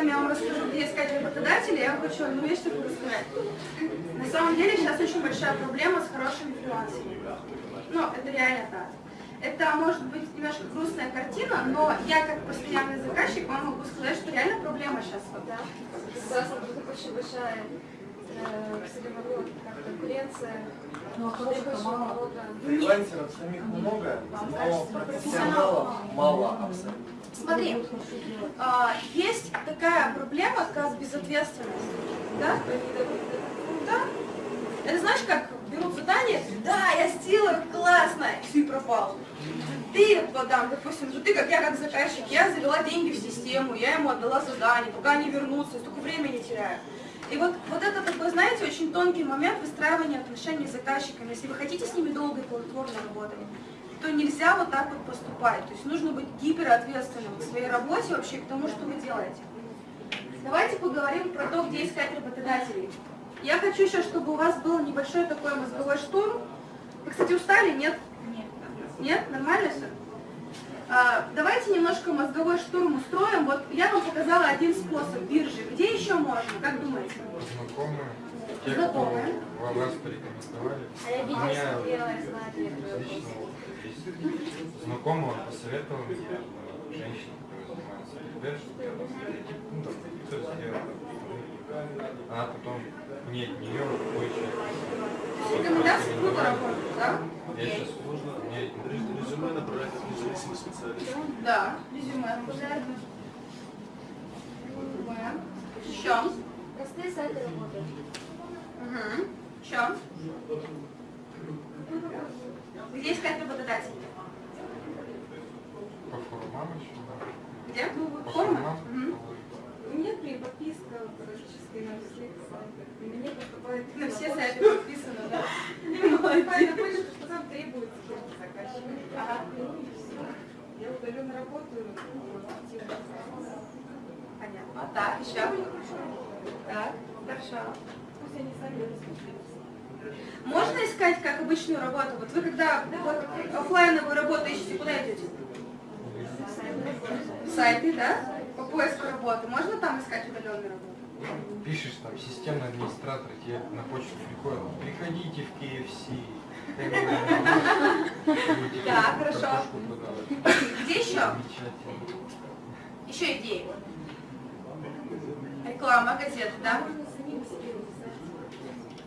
чем я вам расскажу, где искать работодателя, я вам хочу одну вещь такую рассказать. На самом деле сейчас очень большая проблема с хорошими фрилансерами. Ну, это реально так. Это может быть немножко грустная картина, но я как постоянный заказчик вам могу сказать, что реально проблема сейчас. Да? Тут очень большая э, конкуренция. Ну, а хороших мало. Фрилансеров самих много, но профессионалов мало абсолютно. Смотри, а, есть такая проблема, как безответственность. Да? Да. Это знаешь, как берут задание, да, я сделаю, классно, и ты пропал. Ты, там, допустим, ты как я как заказчик, я завела деньги в систему, я ему отдала задание, пока они вернутся, столько времени теряю. И вот, вот это такой, знаете, очень тонкий момент выстраивания отношений с заказчиками. Если вы хотите с ними долго и плодотворно работать, то нельзя вот так вот поступать. То есть нужно быть гиперответственным в своей работе вообще к тому, что вы делаете. Давайте поговорим про то, где искать работодателей. Я хочу еще, чтобы у вас был небольшой такой мозговой штурм. Вы, кстати, устали? Нет? Нет. Нет? Нормально все? А, давайте немножко мозговой штурм устроим. Вот я вам показала один способ биржи. Где еще можно? Как думаете? Знакомые. Знакомые. Кто вас порекомендовали. А я видела, меня лично он посоветовал мне, э, женщина, которая занимается биржей, ну, там, все сделала. Она потом мне от нее кое-что. Рекомендации круто работают, да? Я сейчас сложно, мне Резюме направлять как независимый специалист. Да, резюме. Резюме. Еще. Простые сайты работают. Угу. Еще. Где искать работодателей? по форумам еще, да. Где? По Форма? форумам. Мгм. У меня при подписка практически на всех сайтах. И мне поступает На все сайты подписано, да? Поступает на почту, что там требуется заказчик. Ага. Ну и все. Я удаленно работаю. Понятно. А так, еще? Так, хорошо. Пусть они сами распределятся. Можно искать как обычную работу? Вот вы когда вот, офлайновую работу ищете, куда идете? Сайты, да? По поиску работы. Можно там искать удаленную работу? Пишешь там, системный администратор тебе на почту приходит, приходите в KFC. Да, хорошо. Где еще? Еще идеи. Реклама, газеты, да?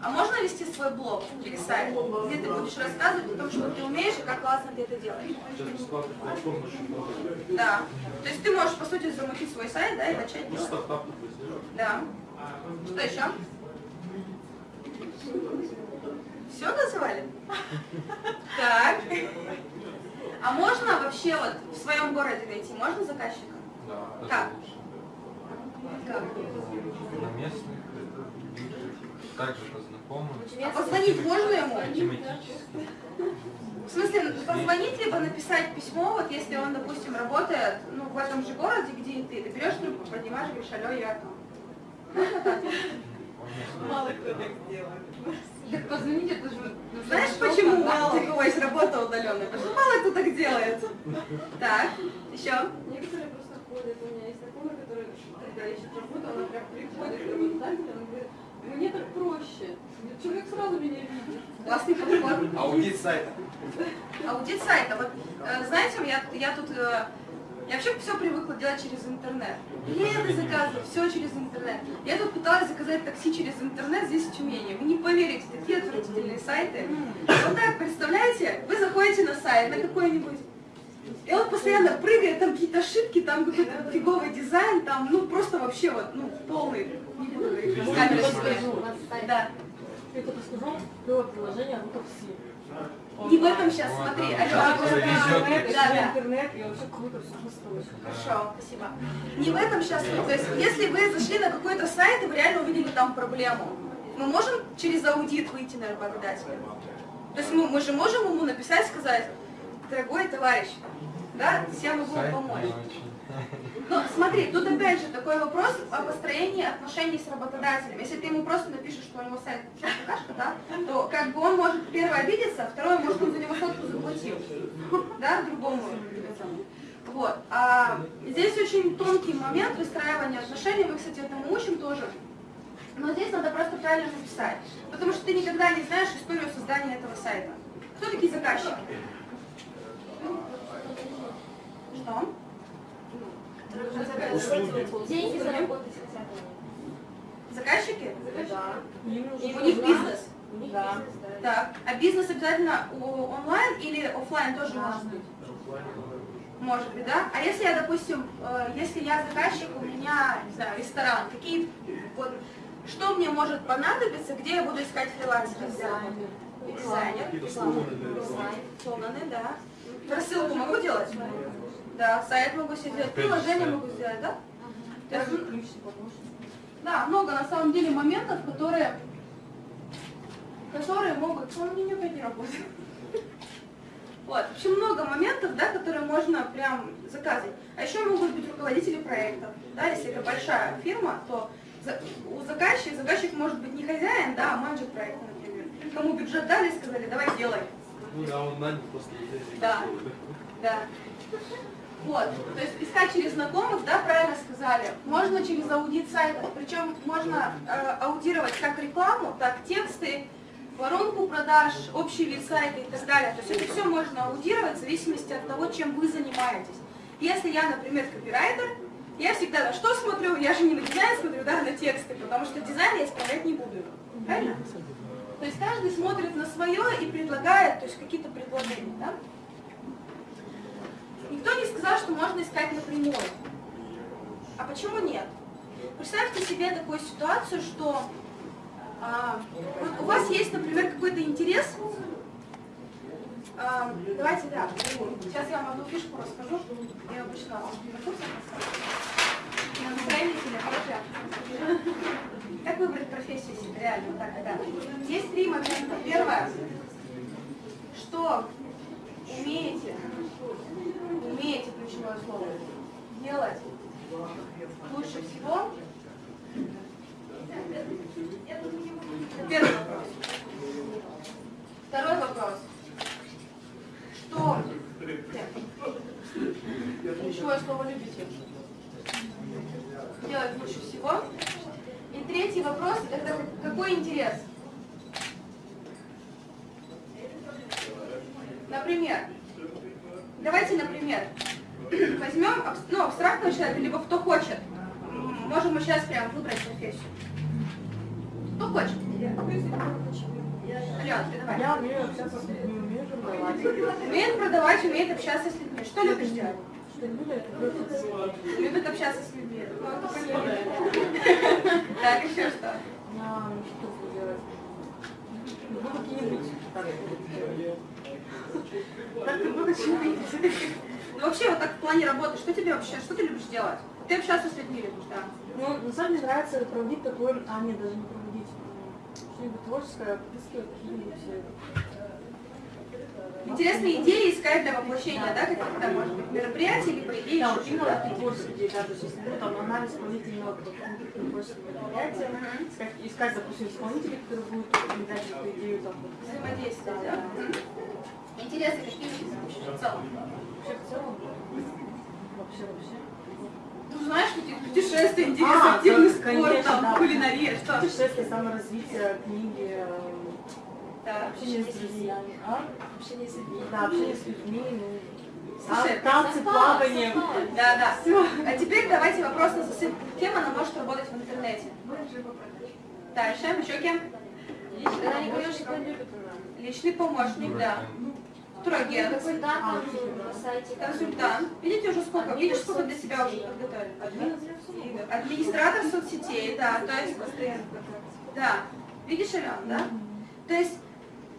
А можно вести свой блог или сайт, где ты будешь рассказывать о том, что ты умеешь и как классно ты это делаешь? Да. То есть ты можешь, по сути, замутить свой сайт, да, и начать делать. Да. Что еще? Все назвали? Так. А можно вообще вот в своем городе найти, можно заказчика? Да, Как? Как? На местных, также по знакомым. А позвонить можно ему? Тематически. В смысле, позвонить, либо написать письмо, вот если он, допустим, работает ну, в этом же городе, где и ты, ты берешь трубку, поднимаешь, говоришь, алло, я там. Мало кто так делает. Так позвоните, это же... Знаешь, почему мало у кого есть работа удаленная? Потому что мало кто так делает. Так, еще. Некоторые просто ходят. У меня есть знакомая, которая, когда ищет работу, она прям приходит она говорит, мне так проще. Человек сразу меня видит. Классный подход. Аудит сайта. Аудит сайта. Вот, э, знаете, я, я тут... э, я вообще все привыкла делать через интернет. Билеты заказываю, все через интернет. Я тут пыталась заказать такси через интернет здесь в Тюмени. Вы не поверите, такие отвратительные сайты. Вот так, представляете, вы заходите на сайт, на какой-нибудь, и он постоянно прыгает, там какие-то ошибки, там какой-то фиговый дизайн, там, ну, просто вообще вот, ну, полный, камеры. Да. Это расскажу, было приложение «Рука все». Не в этом сейчас, смотри. Везет. Да, да. интернет, и вообще круто все настроить. Хорошо, спасибо. Не в этом сейчас. То есть, если вы зашли на какой-то сайт и вы реально увидели там проблему, мы можем через аудит выйти на работодателя? То есть мы, мы же можем ему написать, сказать, дорогой товарищ, да, я могу Сайт помочь. Но смотри, тут опять же такой вопрос о построении отношений с работодателем. Если ты ему просто напишешь, что у него сайт какашка, да, то как бы он может первое обидеться, а второе, может он за него сотку заплатил, да, другому. этому. Вот. А Здесь очень тонкий момент выстраивания отношений, мы, кстати, этому учим тоже. Но здесь надо просто правильно написать, потому что ты никогда не знаешь историю создания этого сайта. Кто такие заказчики? Что? Деньги заработать хотят. Заказчики? Да. У них бизнес. У них Да. бизнес, да. Так. А бизнес обязательно онлайн или офлайн тоже Да. может быть? Может быть, да? А если я, допустим, э, если я заказчик, у меня, не знаю, ресторан, какие, вот, что мне может понадобиться, где я буду искать фрилансера? Дизайнер. Дизайнер. Какие-то сломаны для Дизайн. Сломаны, да. Рассылку могу делать? Да, сайт могу себе сделать, приложение могу сделать, да? То есть. Да, много на самом деле моментов, которые, которые могут... Он мне опять не работает. Вот, в общем, много моментов, да, которые можно прям заказывать. А еще могут быть руководители проектов. Да, если это большая фирма, то у заказчика, заказчик может быть не хозяин, да, а менеджер проекта, например. Кому бюджет дали, сказали, давай делай. Ну да, он нанял просто. Да. Да. Вот, то есть искать через знакомых, да, правильно сказали. Можно через аудит сайтов, причем можно э, аудировать как рекламу, так тексты, воронку продаж, общий вид сайта и так далее. То есть это все можно аудировать в зависимости от того, чем вы занимаетесь. Если я, например, копирайтер, я всегда на что смотрю? Я же не на дизайн смотрю, да, на тексты, потому что дизайн я исправлять не буду. Правильно? То есть каждый смотрит на свое и предлагает, то есть какие-то предложения, да? Никто не сказал, что можно искать напрямую. А почему нет? Представьте себе такую ситуацию, что а, вот у вас есть, например, какой-то интерес. А, давайте, да, сейчас я вам одну фишку расскажу. Я обычно на курсах рассказываю. На настроении хорошая. Как выбрать профессию себе реально? Вот так, да. Есть три момента. Первое, что умеете, умеете ключевое слово, делать лучше всего. Первый вопрос. Второй вопрос. Что ключевое слово любите? Делать лучше всего. И третий вопрос, это какой интерес? Например, давайте, например, возьмем ну, абстрактного человека, либо кто хочет. Можем мы сейчас прям выбрать профессию. Кто хочет? Алена, ты давай. Я умею общаться с людьми, умею продавать. Умеет продавать, умеет общаться с людьми. Что любишь делать? Любит общаться с людьми. Ну. Так, еще что? что делать. Ну, какие-нибудь ты много чего. Ну вообще, вот так в плане работы, что тебе вообще, что ты любишь делать? Ты общаться с людьми любишь, да? Ну, на самом деле нравится проводить такой, а нет, даже не проводить, что-нибудь творческое, подыскивать какие-нибудь э, Интересные идеи искать для воплощения, да, каких-то, может быть, мероприятий, либо идей, Да, чего-то. такие творческие идеи, да, то есть, ну, там, анализ исполнителей вот, каких-то творческих мероприятий, искать, допустим, исполнителей, которые будут передать эту идею, там, вот, Взаимодействие, да? Интересы какие в целом? вообще в целом, вообще, вообще. Ну, знаешь, какие путешествия, интерес, А, активный да, спорт, конечно, там, да. кулинария, что? Путешествие, саморазвитие, книги, э, Да. общение с друзьями, а? Общение с людьми. Да, общение с людьми, ну, Слушай, тан- танцы, плавание. Да, да. А теперь давайте вопрос на засыпку. Кем она может работать в интернете? Дальше, еще кем? Она не говорила, что любит она. Личный помощник, да. Турагент, сайте. консультант. Видите уже сколько? Видишь, сколько для себя уже подготовили? Администратор соцсетей, да, то есть, да. Видишь, Алена, да? То есть,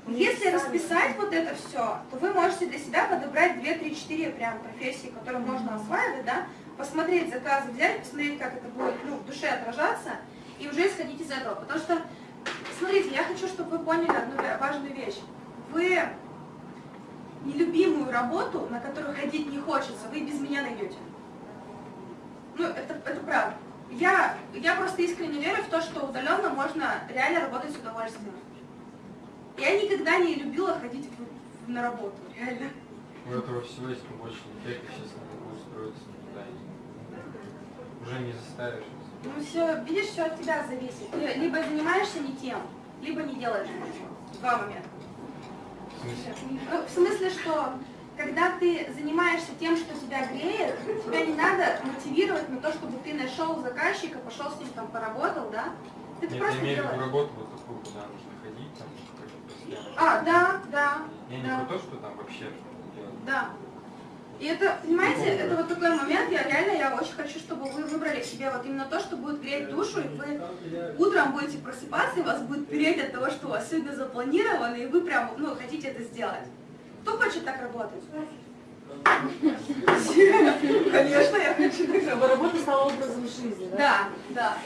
если расписать вот это все, то вы можете для себя подобрать 2, 3, 4 прям профессии, которые можно осваивать, да, посмотреть заказы, взять, посмотреть, как это будет ну, в душе отражаться, и уже исходить из этого. Потому что, смотрите, я хочу, чтобы вы поняли одну важную вещь. Вы нелюбимую работу, на которую ходить не хочется, вы без меня найдете. Ну, это, это правда. Я, я просто искренне верю в то, что удаленно можно реально работать с удовольствием. Я никогда не любила ходить в- в- на работу, реально. У этого всего есть побочный эффект, естественно, надо устроиться никуда. не заставишь. Ну все, видишь, все от тебя зависит. Ты либо занимаешься не тем, либо не делаешь ничего. Два момента. В смысле? Ну, в смысле, что когда ты занимаешься тем, что тебя греет, тебя не надо мотивировать на то, чтобы ты нашел заказчика, пошел с ним там поработал, да? Ты Нет, я просто имею в виду работу вот такую, куда нужно ходить, там. А, да, да, Я не да. про то, что там вообще да. И это, понимаете, это вот такой момент, я реально, я очень хочу, чтобы вы выбрали себе вот именно то, что будет греть душу, и вы утром будете просыпаться, и вас будет переть от того, что у вас сегодня запланировано, и вы прям, ну, хотите это сделать. Кто хочет так работать? Конечно, я хочу так Чтобы работа стала образом жизни, да? Да, да.